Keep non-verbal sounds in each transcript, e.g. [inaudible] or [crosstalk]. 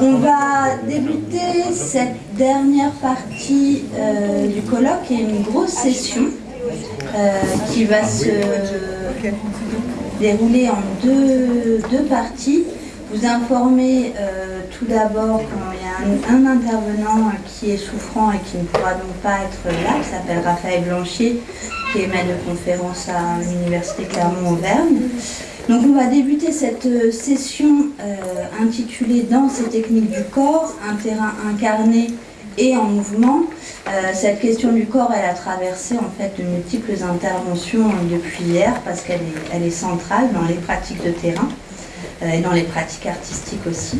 On va débuter cette dernière partie euh, du colloque est une grosse session euh, qui va se dérouler en deux, parties. Vous informer euh, tout d'abord qu'il y a un, un, intervenant qui est souffrant et qui ne pourra donc pas être là, qui s'appelle Raphaël Blanchier, qui est maître de conférence à l'Université Clermont-Auvergne. Donc on va débuter cette euh, session euh, intitulée Danse et technique du corps, un terrain incarné et en mouvement. Euh, cette question du corps, elle a traversé en fait de multiples interventions depuis hier parce qu'elle est, elle est centrale dans les pratiques de terrain et dans les pratiques artistiques aussi.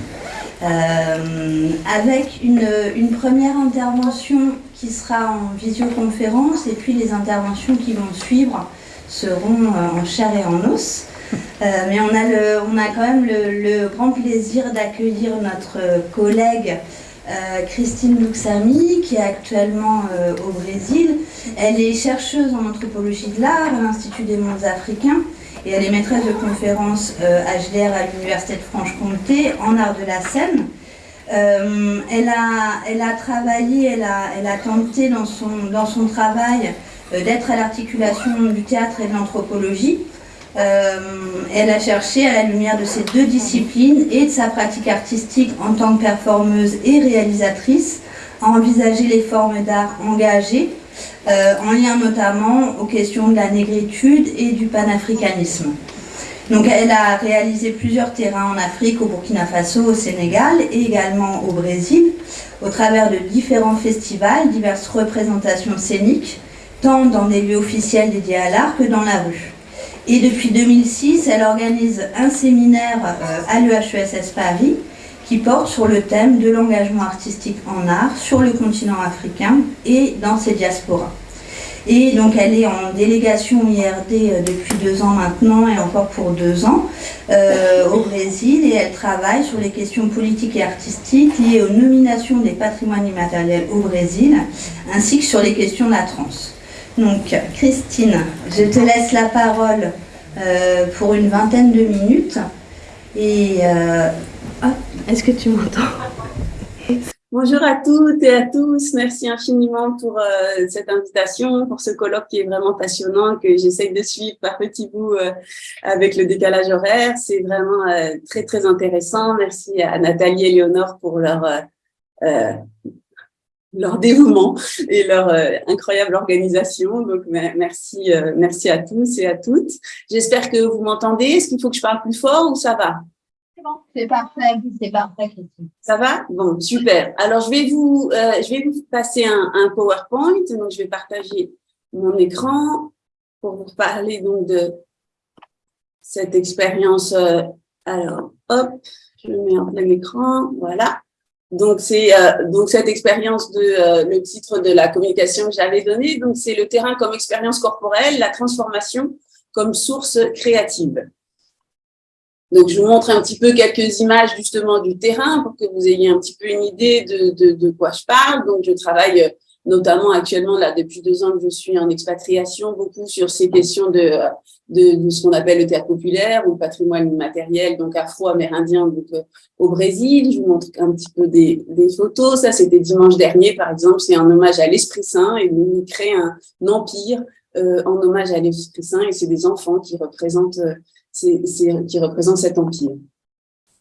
Avec une, une, première intervention qui sera en visioconférence et puis les interventions qui vont suivre seront en chair et en os. Euh, mais on a, le, on a quand même le, grand plaisir d'accueillir notre collègue euh, Christine Luxami, qui est actuellement euh, au Brésil. Elle est chercheuse en anthropologie de l'art à l'Institut des mondes africains et elle est maîtresse de conférences HDR à l'Université de Franche-Comté en art de la scène. Euh, elle, a, elle a travaillé, elle a, elle a tenté dans son, dans son travail euh, d'être à l'articulation du théâtre et de l'anthropologie. Euh, elle a cherché, à la lumière de ces deux disciplines et de sa pratique artistique en tant que performeuse et réalisatrice, à envisager les formes d'art engagées, euh, en lien notamment aux questions de la négritude et du panafricanisme. Donc elle a réalisé plusieurs terrains en Afrique, au Burkina Faso, au Sénégal et également au Brésil, au travers de différents festivals, diverses représentations scéniques, tant dans des lieux officiels dédiés à l'art que dans la rue. Et depuis 2006, elle organise un séminaire euh, à l'EHESS Paris qui porte sur le thème de l'engagement artistique en art sur le continent africain et dans ses diasporas. Et donc elle est en délégation IRD euh, depuis deux ans maintenant et encore pour deux ans euh, au Brésil et elle travaille sur les questions politiques et artistiques liées aux nominations des patrimoines immatériels au Brésil ainsi que sur les questions de la trans. Donc, Christine, je te laisse la parole euh, pour une vingtaine de minutes. Et euh... oh, est-ce que tu m'entends? Bonjour à toutes et à tous. Merci infiniment pour euh, cette invitation, pour ce colloque qui est vraiment passionnant, que j'essaye de suivre par petits bouts euh, avec le décalage horaire. C'est vraiment euh, très, très intéressant. Merci à Nathalie et Léonore pour leur euh, leur dévouement et leur euh, incroyable organisation. Donc, merci, euh, merci à tous et à toutes. J'espère que vous m'entendez. Est-ce qu'il faut que je parle plus fort ou ça va? C'est bon, c'est parfait, c'est parfait. Ça va? Bon, super. Alors, je vais vous, euh, je vais vous passer un, un, PowerPoint. Donc, je vais partager mon écran pour vous parler donc de cette expérience. Euh, alors, hop, je mets en plein écran. Voilà. Donc, c'est euh, donc cette expérience de euh, le titre de la communication que j'avais donné. Donc, c'est le terrain comme expérience corporelle, la transformation comme source créative. Donc, je vous montre un petit peu quelques images justement du terrain pour que vous ayez un petit peu une idée de, de, de quoi je parle. Donc, je travaille notamment actuellement, là, depuis deux ans que je suis en expatriation, beaucoup sur ces questions de, de, ce qu'on appelle le théâtre populaire ou le patrimoine immatériel, donc afro-amérindien euh, au Brésil. Je vous montre un petit peu des, photos. Ça, c'était dimanche dernier, par exemple. C'est un hommage à l'Esprit Saint et nous crée un, un empire euh, en hommage à l'Esprit Saint et c'est des enfants qui représentent, euh, qui représentent cet empire.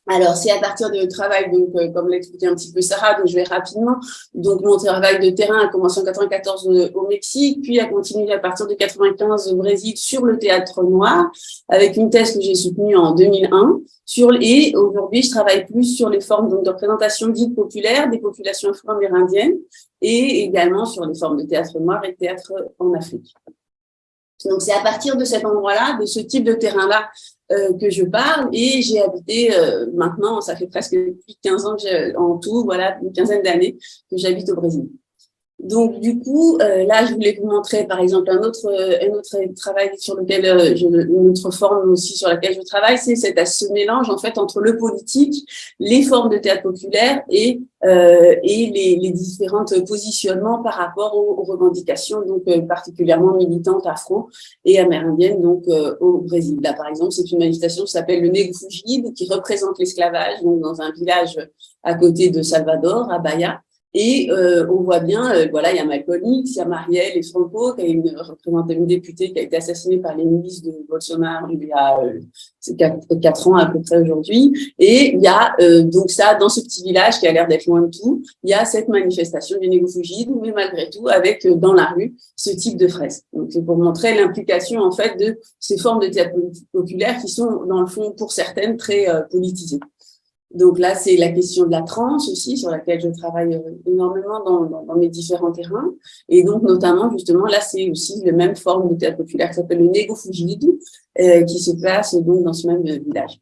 Alors, c'est à partir de travail, donc, euh, comme l'expliquait un petit peu Sarah, donc je vais rapidement. Donc, mon travail de terrain a commencé en 94 au Mexique, puis a continué à partir de 95 au Brésil sur le théâtre noir, avec une thèse que j'ai soutenue en 2001. Sur, et aujourd'hui, je travaille plus sur les formes donc, de représentation dites populaires des populations afro-amérindiennes et également sur les formes de théâtre noir et théâtre en Afrique. Donc, c'est à partir de cet endroit-là, de ce type de terrain-là, euh, que je parle et j'ai habité euh, maintenant, ça fait presque plus de 15 ans que en tout, voilà, une quinzaine d'années que j'habite au Brésil. Donc, du coup, euh, là, je voulais vous montrer, par exemple, un autre, un autre travail sur lequel, euh, je, une autre forme aussi sur laquelle je travaille, c'est ce mélange, en fait, entre le politique, les formes de théâtre populaire et, euh, et les, les différents positionnements par rapport aux, revendications, donc euh, particulièrement militantes afro et amérindiennes, donc au Brésil. Là, par exemple, c'est une manifestation qui s'appelle le Negufugide, qui représente l'esclavage, dans un village à côté de Salvador, à Bahia, et euh, on voit bien, euh, voilà, il y a Malcolm X, il y a Marielle et Franco, qui est une, représentante, une députée qui a été assassinée par les milices de Bolsonaro il y a euh, quatre, ans à peu près aujourd'hui. Et il y a donc ça, dans ce petit village qui a l'air d'être loin de tout, il y a cette manifestation du Négofugide, mais malgré tout, avec dans la rue ce type de fresque. Donc c'est pour montrer l'implication en fait de ces formes de théâtre populaire qui sont dans le fond, pour certaines, très politisées. Donc là, c'est la question de la transe aussi, sur laquelle je travaille euh, énormément dans, mes différents terrains. Et donc, notamment, justement, là, c'est aussi la même forme de théâtre populaire qui s'appelle le Nego euh, qui se passe donc dans ce même village.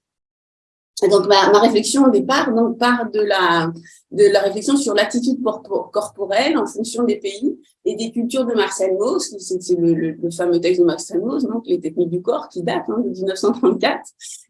Donc, ma, réflexion au départ donc, part de la, de la réflexion sur l'attitude corporelle en fonction des pays et des cultures de Marcel Mauss, c'est le, fameux texte de Marcel Mauss, donc les techniques du corps qui datent hein, de 1934,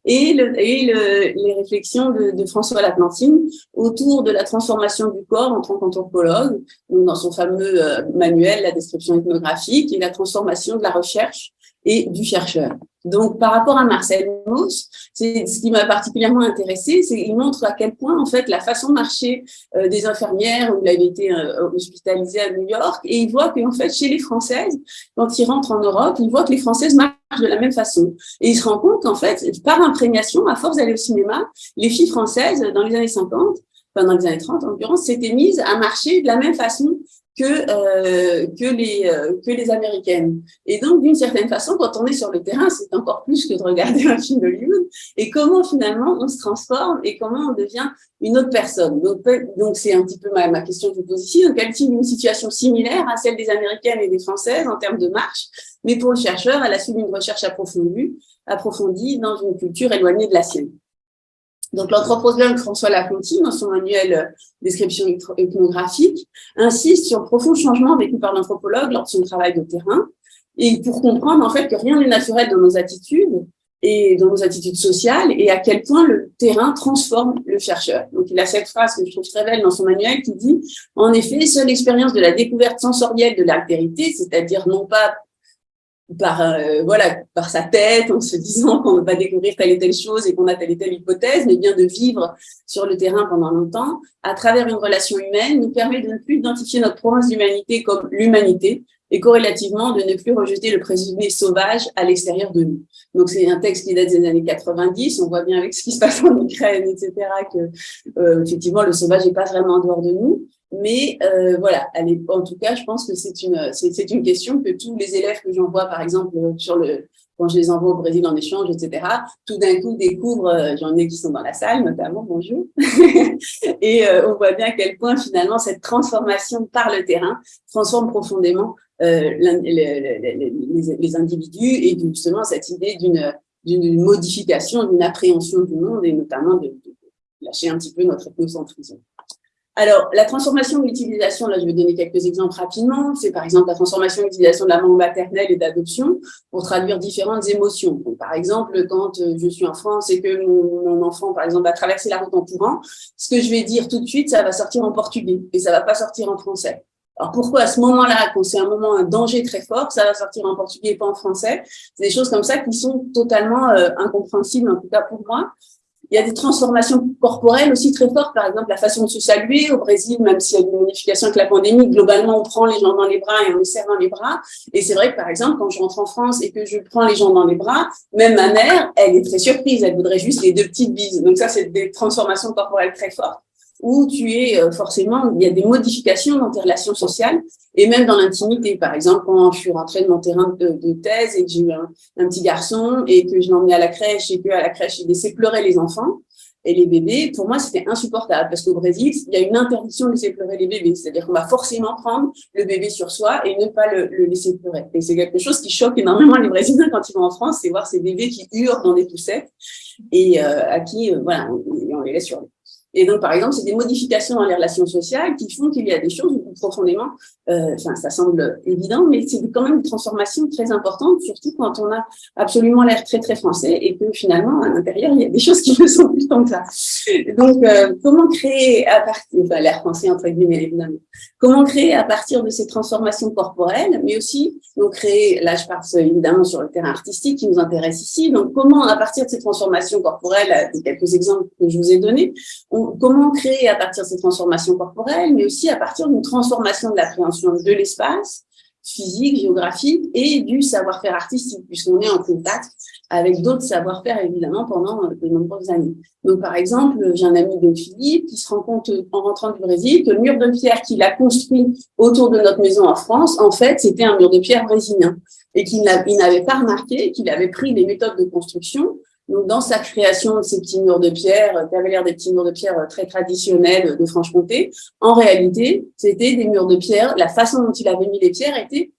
et, le, et le, les réflexions de, de François Laplantine autour de la transformation du corps en tant qu'anthropologue, dans son fameux euh, manuel, la description ethnographique, et la transformation de la recherche et du chercheur. Donc, par rapport à Marcel Mauss, ce qui m'a particulièrement intéressé, c'est qu'il montre à quel point, en fait, la façon de marcher euh, des infirmières, où il avait été euh, hospitalisé à New York, et il voit qu'en fait, chez les Françaises, quand il rentre en Europe, il voit que les Françaises marchent de la même façon. Et il se rend compte qu'en fait, par imprégnation, à force d'aller au cinéma, les filles françaises, dans les années 50, enfin dans les années 30 en l'occurrence, s'étaient mises à marcher de la même façon que euh, que les euh, que les américaines. Et donc d'une certaine façon, quand on est sur le terrain, c'est encore plus que de regarder [laughs] un film d'Hollywood. Et comment finalement on se transforme et comment on devient une autre personne. Donc c'est un petit peu ma, ma question que je vous pose ici. Donc elle une situation similaire à celle des américaines et des françaises en termes de marche, mais pour le chercheur, elle a suivi une recherche approfondie approfondie dans une culture éloignée de la sienne. Donc, l'anthropologue François Lafontaine, dans son manuel euh, description ethnographique, insiste sur le profond changement vécu par l'anthropologue lors de son travail de terrain, et pour comprendre en fait que rien n'est naturel dans nos attitudes et dans nos attitudes sociales, et à quel point le terrain transforme le chercheur. Donc, il a cette phrase que je trouve très belle dans son manuel qui dit « En effet, seule l'expérience de la découverte sensorielle de l'altérité, c'est-à-dire non pas par euh, voilà par sa tête en se disant qu'on va découvrir telle et telle chose et qu'on a telle et telle hypothèse mais bien de vivre sur le terrain pendant longtemps à travers une relation humaine nous permet de ne plus identifier notre province d'humanité comme l'humanité et corrélativement de ne plus rejeter le présumé sauvage à l'extérieur de nous. Donc c'est un texte qui date des années 90, on voit bien avec ce qui se passe en Ukraine, etc., que euh, effectivement le sauvage n'est pas vraiment en dehors de nous. Mais euh, voilà, en tout cas, je pense que c'est une, c'est une question que tous les élèves que j'envoie, par exemple, sur le, quand je les envoie au Brésil en échange, etc., tout d'un coup découvrent, euh, j'en ai qui sont dans la salle notamment, bonjour, [laughs] et euh, on voit bien à quel point finalement cette transformation par le terrain transforme profondément euh, les, les, individus et justement cette idée d'une modification, d'une appréhension du monde et notamment de, de lâcher un petit peu notre ethnocentrisme. Alors, la transformation de l'utilisation, là je vais donner quelques exemples rapidement, c'est par exemple la transformation de l'utilisation de la langue maternelle et d'adoption pour traduire différentes émotions. par exemple, quand euh, je suis en France et que mon, enfant, par exemple, va traverser la route en courant, ce que je vais dire tout de suite, ça va sortir en portugais et ça va pas sortir en français. Alors pourquoi à ce moment-là, quand c'est un moment, un danger très fort, ça va sortir en portugais et pas en français? C'est des choses comme ça qui sont totalement euh, incompréhensibles, en tout cas pour moi. Il y a des transformations corporelles aussi très fortes, par exemple la façon de se saluer. Au Brésil, même s'il y a une modification avec la pandémie, globalement, on prend les gens dans les bras et on les serre dans les bras. Et c'est vrai que, par exemple, quand je rentre en France et que je prends les gens dans les bras, même ma mère, elle est très surprise, elle voudrait juste les deux petites bises. Donc ça, c'est des transformations corporelles très fortes où tu es euh, forcément, il y a des modifications dans tes relations sociales et même dans l'intimité. Par exemple, quand je suis rentrée de mon terrain de, thèse et que j'ai eu un, petit garçon et que je emmené à la crèche et qu'à la crèche, il laissait pleurer les enfants et les bébés, pour moi, c'était insupportable parce qu'au Brésil, il y a une interdiction de laisser pleurer les bébés. C'est-à-dire qu'on va forcément prendre le bébé sur soi et ne pas le, laisser pleurer. Et c'est quelque chose qui choque énormément les Brésiliens quand ils vont en France, c'est voir ces bébés qui hurlent dans des poussettes et euh, à qui, euh, voilà, on, on les laisse sur Et donc, par exemple, c'est des modifications dans les relations sociales qui font qu'il y a des choses où profondément, euh, enfin, ça semble évident, mais c'est quand même une transformation très importante, surtout quand on a absolument l'air très, très français et que finalement, à l'intérieur, il y a des choses qui ne sont plus que ça. Donc, euh, comment créer à partir, enfin, l'air français entre guillemets, évidemment, comment créer à partir de ces transformations corporelles, mais aussi, donc créer, là, je passe évidemment sur le terrain artistique qui nous intéresse ici, donc comment, à partir de ces transformations corporelles, quelques exemples que je vous ai donnés, comment créer à partir de ces transformations corporelles, mais aussi à partir d'une transformation de l'appréhension de l'espace, physique, géographique et du savoir-faire artistique, puisqu'on est en contact avec d'autres savoir-faire, évidemment, pendant de nombreuses années. Donc, par exemple, j'ai un ami de Philippe qui se rend compte, en rentrant du Brésil, que le mur de pierre qu'il a construit autour de notre maison en France, en fait, c'était un mur de pierre brésilien et qu'il n'avait pas remarqué qu'il avait pris des méthodes de construction donc, dans sa création de ces petits murs de pierre, qui avaient l'air des petits murs de pierre euh, très traditionnels de Franche-Comté, en réalité, c'était des murs de pierre. La façon dont il avait mis les pierres était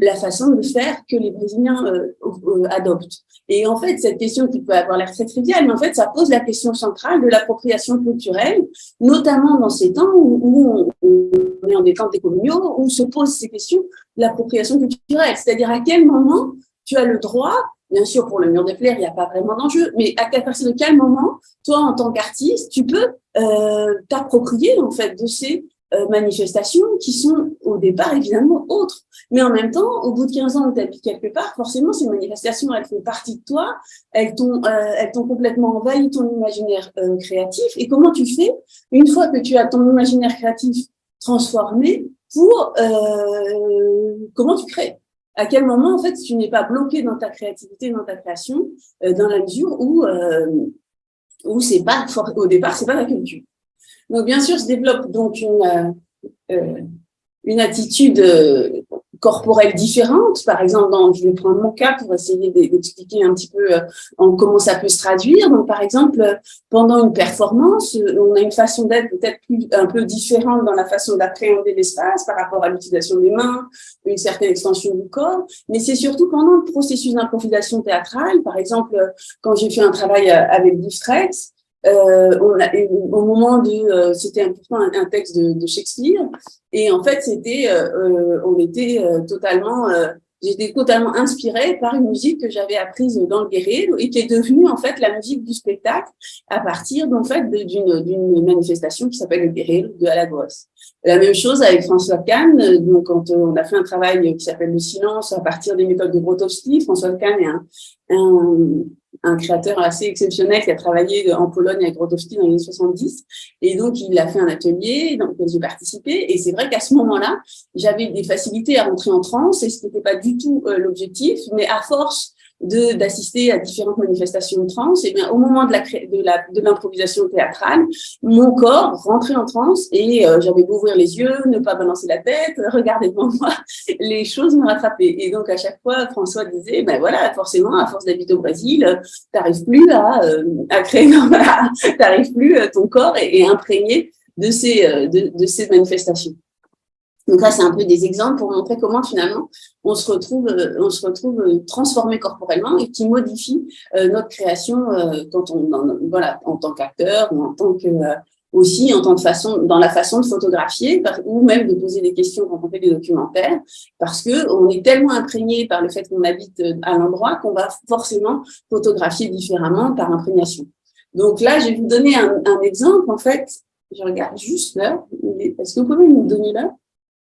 la façon de faire que les Brésiliens euh, adoptent. Et en fait, cette question qui peut avoir l'air très triviale, mais en fait, ça pose la question centrale de l'appropriation culturelle, notamment dans ces temps où, on est en des temps décoloniaux, où se posent ces questions de l'appropriation culturelle. C'est-à-dire à quel moment tu as le droit Bien sûr, pour le mur de pierre, il n'y a pas vraiment d'enjeu, mais à partir de quel moment, toi, en tant qu'artiste, tu peux euh, t'approprier en fait de ces euh, manifestations qui sont au départ évidemment autres. Mais en même temps, au bout de 15 ans tu quelque part, forcément, ces manifestations, elles font partie de toi, elles t'ont euh, complètement envahi ton imaginaire euh, créatif. Et comment tu fais, une fois que tu as ton imaginaire créatif transformé, pour euh, comment tu crées? À quel moment, en fait, tu n'es pas bloqué dans ta créativité, dans ta création, euh, dans la mesure où, euh, où c'est pas, au départ, c'est pas la culture. Donc, bien sûr, se développe donc une, euh, une attitude euh, corporelles différentes. Par exemple, je vais prendre mon cas pour essayer d'expliquer un petit peu euh, en comment ça peut se traduire. Donc, par exemple, pendant une performance, on a une façon d'être peut-être un peu différente dans la façon d'appréhender l'espace par rapport à l'utilisation des mains, une certaine extension du corps. Mais c'est surtout pendant le processus d'improvisation théâtrale. Par exemple, quand j'ai fait un travail euh, avec Distress, euh, on a, au moment de, euh, c'était un, un, texte de, de, Shakespeare, et en fait, c'était, euh, euh on était euh, totalement, j'étais totalement inspirée par une musique que j'avais apprise dans le guerrier et qui est devenue en fait la musique du spectacle à partir en fait d'une d'une manifestation qui s'appelle le guerrier de Alagos. La même chose avec François Kahn, donc quand on a fait un travail qui s'appelle le silence à partir des méthodes de Grotowski, François Kahn est un, un un créateur assez exceptionnel qui a travaillé en Pologne avec Grotowski dans les années 70. Et donc, il a fait un atelier dans lequel j'ai participé. Et c'est vrai qu'à ce moment-là, j'avais des facilités à rentrer en transe et ce n'était pas du tout euh, l'objectif. Mais à force d'assister à différentes manifestations trans, et bien au moment de la de l'improvisation théâtrale, mon corps rentrait en transe et euh, j'avais beau ouvrir les yeux, ne pas balancer la tête, [laughs] regarder devant moi, les choses me rattrapaient. Et donc à chaque fois, François disait, ben voilà, forcément, à force d'habiter au Brésil, t'arrives plus à, euh, à créer, [laughs] t'arrives plus, euh, ton corps est, est imprégné de ces de, de ces manifestations. Donc là, c'est un peu des exemples pour montrer comment finalement on se retrouve, euh, on se retrouve euh, transformé corporellement et qui modifie euh, notre création quand on, voilà, en tant qu'acteur ou en tant que aussi en tant que façon, dans la façon de photographier ou même de poser des questions quand on fait des documentaires, parce que on est tellement imprégné par le fait qu'on habite à l'endroit qu'on va forcément photographier différemment par imprégnation. Donc là, je vais vous donner un, un exemple. En fait, je regarde juste là. Est-ce que vous pouvez nous donner là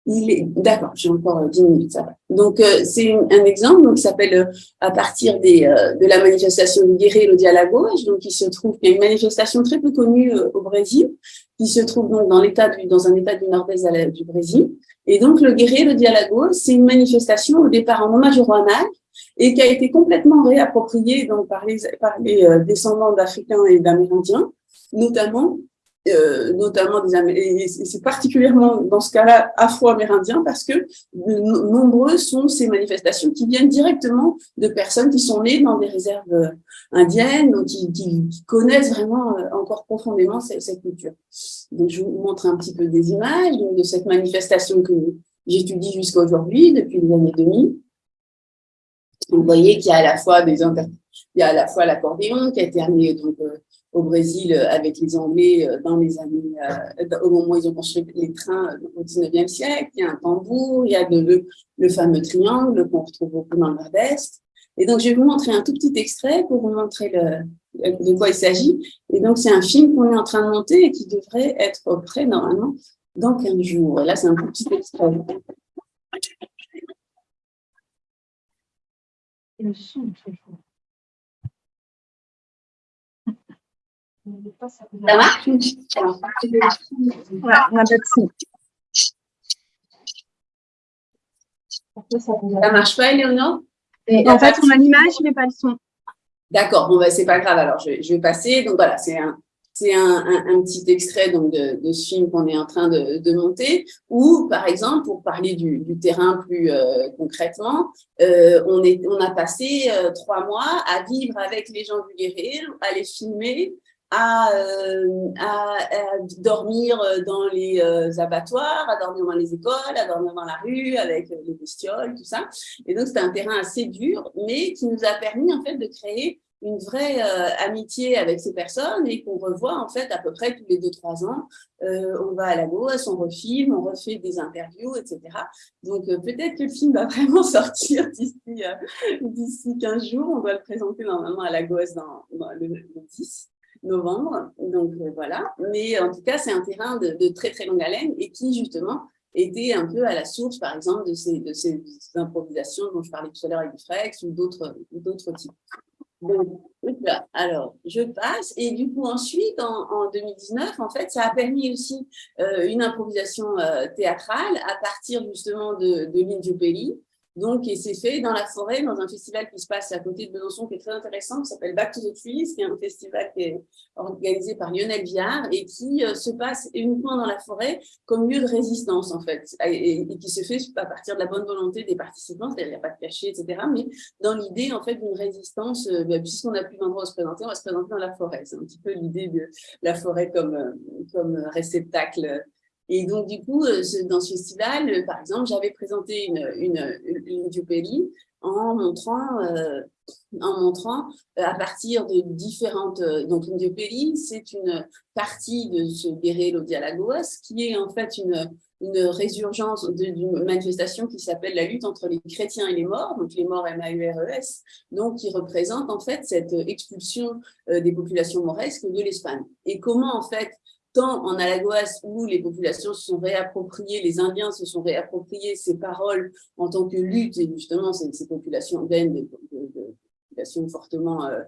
d'accord, j'ai encore 10 minutes, ça va. Donc euh, c'est un exemple donc qui s'appelle euh, à partir des, euh, de la manifestation du Guerreiro de Alagoas, donc il se trouve qu'il y a une manifestation très peu connue au Brésil, qui se trouve donc dans l'état dans un état du nord-est du Brésil. Et donc le Guerreiro de Alagoas, c'est une manifestation au départ en hommage au Mag et qui a été complètement réappropriée donc par les par les descendants d'Africains et d'Amérindiens, notamment euh, notamment des et c'est particulièrement dans ce cas-là afro-amérindien parce que nombreuses sont ces manifestations qui viennent directement de personnes qui sont nées dans des réserves euh, indiennes ou qui, connaissent vraiment euh, encore profondément cette, culture. Donc je vous montre un petit peu des images de cette manifestation que j'étudie jusqu'à aujourd'hui depuis les années 2000. Vous voyez qu'il y a à la fois des Il y a à la fois l'accordéon qui a été amené donc, au Brésil avec les Anglais dans les années, au moment où ils ont construit les trains au 19e siècle. Il y a un tambour, il y a le, fameux triangle qu'on retrouve beaucoup dans le Nord-Est. Et donc, je vais vous montrer un tout petit extrait pour vous montrer de quoi il s'agit. Et donc, c'est un film qu'on est en train de monter et qui devrait être prêt normalement dans 15 jours. Et là, c'est un petit extrait. Le son est très fort. Ça marche Ouais, on a. Ça marche pas, Eleonore? En fait, on a l'image, mais pas le son. D'accord, bon, ben, c'est pas grave, alors je, vais passer. Donc voilà, c'est un, c'est un, un, petit extrait donc, de, de ce film qu'on est en train de, de, monter, ou par exemple, pour parler du, du terrain plus euh, concrètement, euh, on, est, on a passé euh, trois mois à vivre avec les gens du guerrier, à les filmer, à, euh, à, à, dormir dans les euh, abattoirs, à dormir dans les écoles, à dormir dans la rue avec les bestioles, tout ça. Et donc, c'était un terrain assez dur, mais qui nous a permis en fait de créer une vraie euh, amitié avec ces personnes et qu'on revoit en fait à peu près tous les deux trois ans. Euh, on va à la gauche, on refilme, on refait des interviews, etc. Donc peut-être que le film va [laughs] vraiment sortir d'ici d'ici 15 jours. On doit le présenter normalement à la gauche dans, dans le, le 10 novembre. Donc euh, voilà. Mais en tout cas, c'est un terrain de, très très longue haleine et qui justement était un peu à la source, par exemple, de ces, improvisations dont je parlais tout à l'heure avec Frex ou d'autres types. Donc, alors, je passe. Et du coup, ensuite, en, 2019, en fait, ça a permis aussi euh, une improvisation euh, théâtrale à partir justement de, de l'Indio donc, et c'est fait dans la forêt, dans un festival qui se passe à côté de Besançon, qui est très intéressant, qui s'appelle Back to the Trees, qui est un festival qui est organisé par Lionel Viard et qui euh, se passe uniquement dans la forêt comme lieu de résistance, en fait, et, qui se fait à partir de la bonne volonté des participants, c'est-à-dire il n'y a pas de cachet, etc., mais dans l'idée, en fait, d'une résistance, euh, bah, puisqu'on n'a plus d'endroit où se présenter, on va se présenter dans la forêt. C'est un petit peu l'idée de la forêt comme, euh, comme réceptacle et donc, du coup, euh, dans ce festival, euh, par exemple, j'avais présenté une, une, une, en montrant, euh, en montrant à partir de différentes... Donc, une c'est une partie de ce Guerrero Dialagos qui est en fait une, une résurgence d'une manifestation qui s'appelle la lutte entre les chrétiens et les morts, donc les morts M-A-U-R-E-S, donc qui représente en fait cette expulsion des populations mauresques de l'Espagne. Et comment en fait tant en Alagoas où les populations se sont réappropriées, les Indiens se sont réappropriés ces paroles en tant que lutte, et justement ces, populations urbaines, de, de, populations fortement, euh,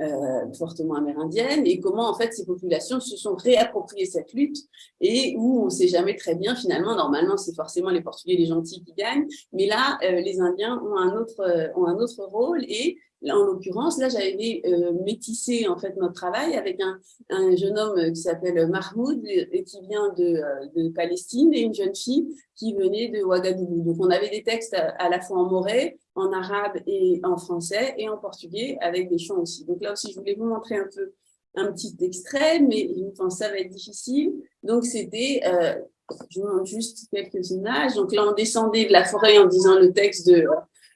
euh, fortement amérindiennes, et comment en fait ces populations se sont réappropriées cette lutte, et où on ne sait jamais très bien finalement, normalement c'est forcément les Portugais, les gentils qui gagnent, mais là euh, les Indiens ont un autre, ont un autre rôle, et en l'occurrence, là, j'avais euh, métissé en fait notre travail avec un, un jeune homme qui s'appelle Mahmoud et qui vient de, euh, de, Palestine et une jeune fille qui venait de Ouagadougou. Donc, on avait des textes à, la fois en moré, en arabe et en français et en portugais avec des chants aussi. Donc là aussi, je voulais vous montrer un peu un petit extrait, mais je pense que ça va être difficile. Donc, c'était, euh, je vous montre juste quelques images. Donc là, on descendait de la forêt en disant le texte de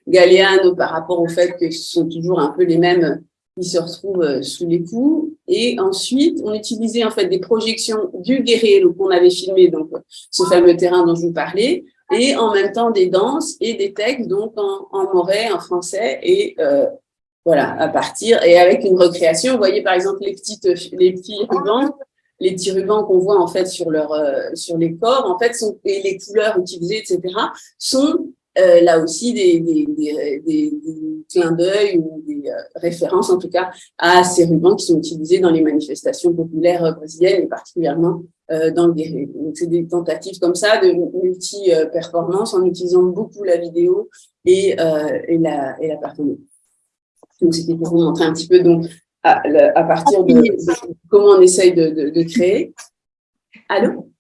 Galeano par rapport au fait que ce sont toujours un peu les mêmes qui se retrouvent euh, sous les coups. Et ensuite, on utilisait en fait des projections du guerrier qu'on avait filmé, donc ce fameux terrain dont je vous parlais, et en même temps des danses et des textes, donc en, en en français, et euh, voilà, à partir, et avec une recréation. Vous voyez par exemple les, petites, les petits rubans, les petits rubans qu'on voit en fait sur, leur, euh, sur les corps, en fait, sont, et les couleurs utilisées, etc., sont euh, là aussi des, des, des, des clins d'œil ou des euh, références en tout cas à ces rubans qui sont utilisés dans les manifestations populaires brésiliennes et particulièrement euh, dans le guerrier. Donc c'est des tentatives comme ça de multi-performance en utilisant beaucoup la vidéo et, et, la, et la performance. Donc c'était pour vous montrer un petit peu donc à, à partir de, comment on essaye de, de, de créer. Allô?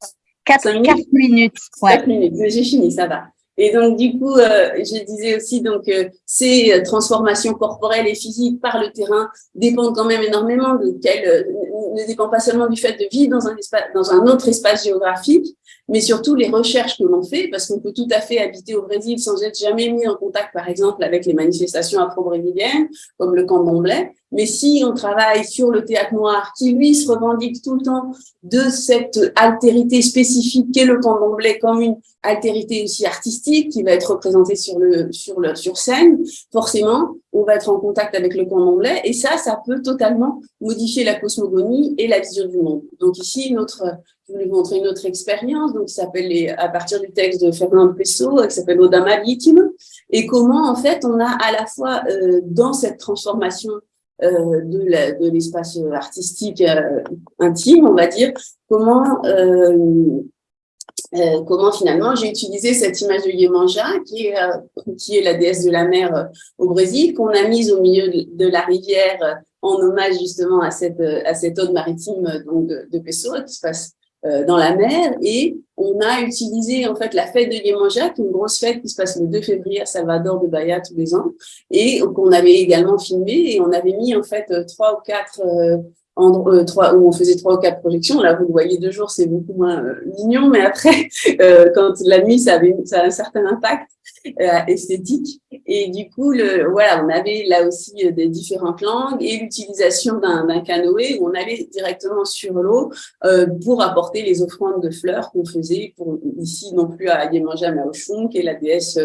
4 minutes? minutes. 4 minutes, j'ai fini, ça va. Et donc, du coup, euh, je disais aussi donc euh, ces euh, transformations corporelles et physiques par le terrain dépendent quand même énormément de quel, ne dépend pas seulement du fait de vivre dans un espace, dans un autre espace géographique, mais surtout les recherches que l'on fait, parce qu'on peut tout à fait habiter au Brésil sans être jamais mis en contact, par exemple, avec les manifestations afro-brésiliennes, comme le camp d'Omblay, mais si on travaille sur le théâtre noir, qui lui se revendique tout le temps de cette altérité spécifique qu'est le camp d'Omblay comme une altérité aussi artistique qui va être représentée sur le sur le sur scène, forcément, on va être en contact avec le camp d'Omblay et ça, ça peut totalement modifier la cosmogonie et la vision du monde. Donc ici, notre je vais vous montrer une autre expérience, donc qui s'appelle à partir du texte de Fernando Pessoa, qui s'appelle Oda Maritime, et comment en fait on a à la fois euh, dans cette transformation euh, de l'espace artistique euh, intime, on va dire, comment euh, euh, comment finalement j'ai utilisé cette image de Yemanja, qui est, euh, qui est la déesse de la mer euh, au Brésil, qu'on a mise au milieu de, la rivière en hommage justement à cette, à cette ode maritime donc, de, de Pessoa qui se passe dans la mer. Et on a utilisé en fait la fête de Yemanja, qui est une grosse fête qui se passe le 2 février à Salvador de Bahia tous les ans, et qu'on avait également filmé, et on avait mis en fait trois ou quatre euh, trois, où on faisait trois ou quatre projections. Là, vous le voyez deux jours, c'est beaucoup moins euh, mignon, mais après, [laughs] euh, quand la nuit, ça, avait, ça a un certain impact esthétique. Et du coup, le, voilà, on avait là aussi des différentes langues et l'utilisation d'un canoë où on allait directement sur l'eau pour apporter les offrandes de fleurs qu'on faisait pour ici non plus à Yemanja, mais à Oshun, qui est la déesse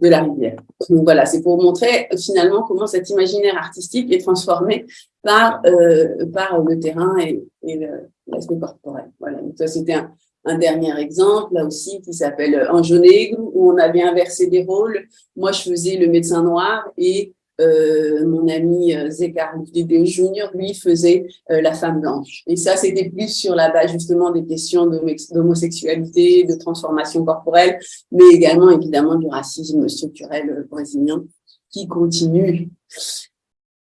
de la rivière. Donc voilà, c'est pour montrer finalement comment cet imaginaire artistique est transformé par, euh, par le terrain et, l'aspect corporel. Voilà, donc ça c'était un, un, dernier exemple, là aussi, qui s'appelle Anjonegro, où on avait inversé des rôles. Moi, je faisais le médecin noir et euh, mon ami euh, Zekar Vidéo Junior, lui, faisait euh, la femme blanche. Et ça, c'était plus sur la base justement des questions d'homosexualité, de transformation corporelle, mais également évidemment du racisme structurel brésilien qui continue,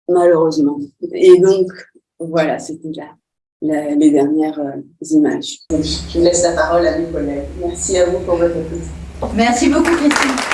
malheureusement. Et donc, voilà, c'était là. les dernières images. Je laisse la parole à mes collègues. Merci à vous pour votre écoute. Merci beaucoup, Christine.